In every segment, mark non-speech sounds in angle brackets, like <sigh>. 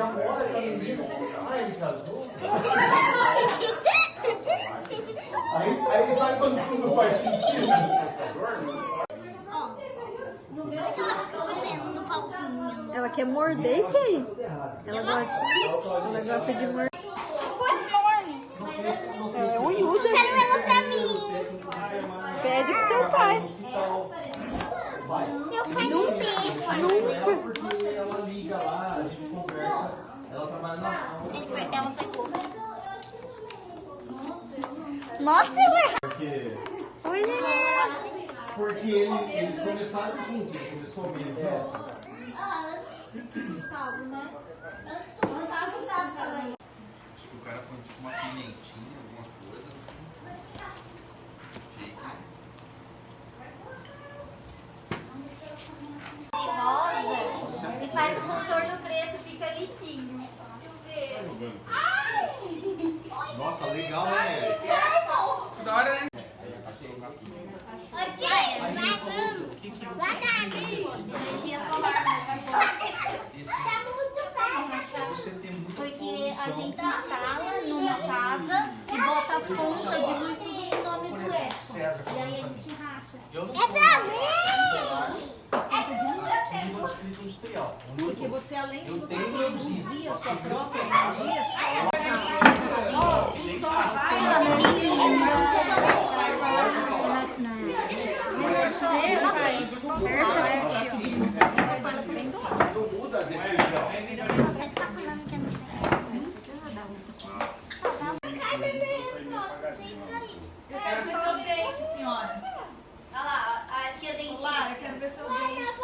já mora já a menina. Ah, ele casou? aí, aí sabe quando tudo faz sentido? Ó, no meu caso, no pauzinho. Ela quer morder isso aí. Ela gosta, ela gosta de morder. Ela é unhuda. Eu quero ela pra mim. Pede pro seu pai. Meu pai porque ela liga lá, a gente conversa. Ela trabalha na. Ela pegou. Nossa, ela Porque, Oi, neném. porque ele- eles começaram juntos, ele começou meio direto. Acho que o cara põe tipo uma pimentinha, alguma coisa. Fica. a gente tá instala numa casa e bota as pontas de luz tudo no nome do Edson. E aí a gente racha. É pra mim! É escrito industrial. Porque você, além de você produzir a sua própria energia, você só vai na. A. Eu quero ver seu dente, senhora. Olha lá, aqui tia dentista. Lara, eu quero ver seu dente.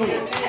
Come <laughs> on.